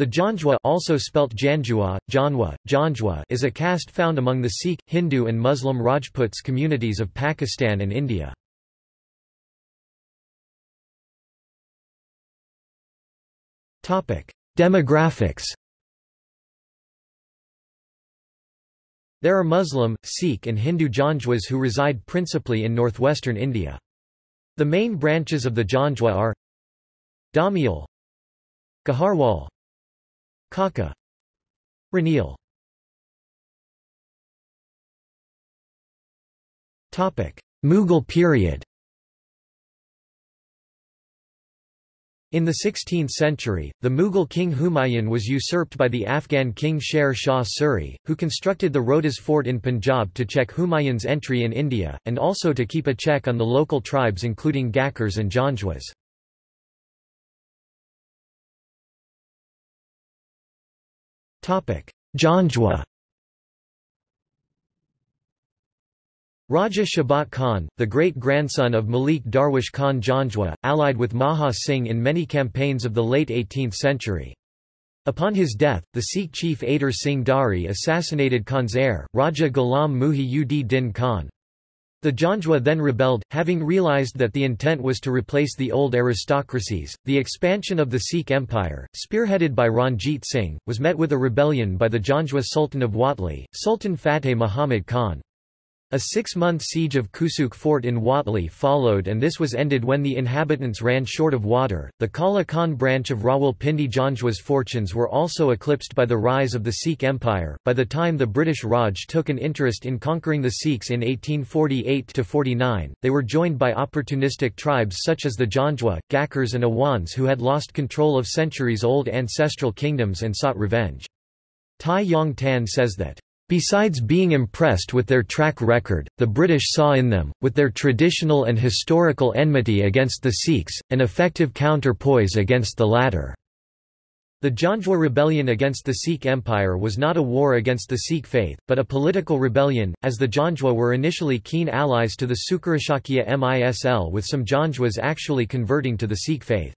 The Janjwa also spelt Janjua, Janwa, Janjwa is a caste found among the Sikh, Hindu and Muslim Rajputs communities of Pakistan and India. Demographics There are Muslim, Sikh and Hindu Janjwas who reside principally in northwestern India. The main branches of the Janjwa are Damial Gaharwal Kaka. Ranil Mughal period. In the 16th century, the Mughal king Humayun was usurped by the Afghan king Sher Shah Suri, who constructed the Rohtas fort in Punjab to check Humayun's entry in India, and also to keep a check on the local tribes including Gakhars and Janjwas. Janjwa Raja Shabat Khan, the great-grandson of Malik Darwish Khan Janjwa, allied with Maha Singh in many campaigns of the late 18th century. Upon his death, the Sikh chief Ader Singh Dari assassinated Khan's heir, Raja Ghulam Muhi ud Din Khan. The Janjwa then rebelled, having realized that the intent was to replace the old aristocracies. The expansion of the Sikh Empire, spearheaded by Ranjit Singh, was met with a rebellion by the Janjwa Sultan of Watli, Sultan Fateh Muhammad Khan. A six-month siege of Kusak fort in Watli followed and this was ended when the inhabitants ran short of water. The Kala Khan branch of Rawalpindi Janjwa's fortunes were also eclipsed by the rise of the Sikh Empire. By the time the British Raj took an interest in conquering the Sikhs in 1848-49, they were joined by opportunistic tribes such as the Janjwa, Gakhars and Awans who had lost control of centuries-old ancestral kingdoms and sought revenge. Tai Yong Tan says that Besides being impressed with their track record, the British saw in them, with their traditional and historical enmity against the Sikhs, an effective counterpoise against the latter. The Janjwa rebellion against the Sikh Empire was not a war against the Sikh faith, but a political rebellion, as the Janjwa were initially keen allies to the Sukerchakia Misl with some Janjwas actually converting to the Sikh faith.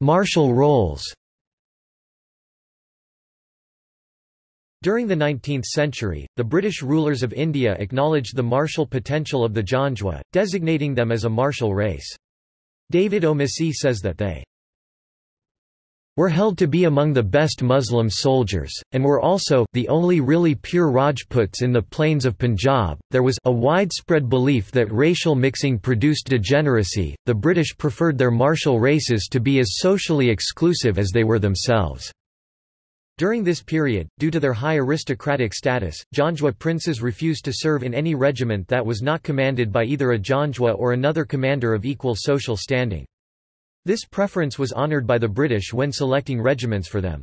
Martial roles During the 19th century, the British rulers of India acknowledged the martial potential of the Janjwa, designating them as a martial race. David Omissi says that they were held to be among the best Muslim soldiers, and were also the only really pure Rajputs in the plains of Punjab. There was a widespread belief that racial mixing produced degeneracy. The British preferred their martial races to be as socially exclusive as they were themselves. During this period, due to their high aristocratic status, Janjwa princes refused to serve in any regiment that was not commanded by either a Janjwa or another commander of equal social standing. This preference was honoured by the British when selecting regiments for them.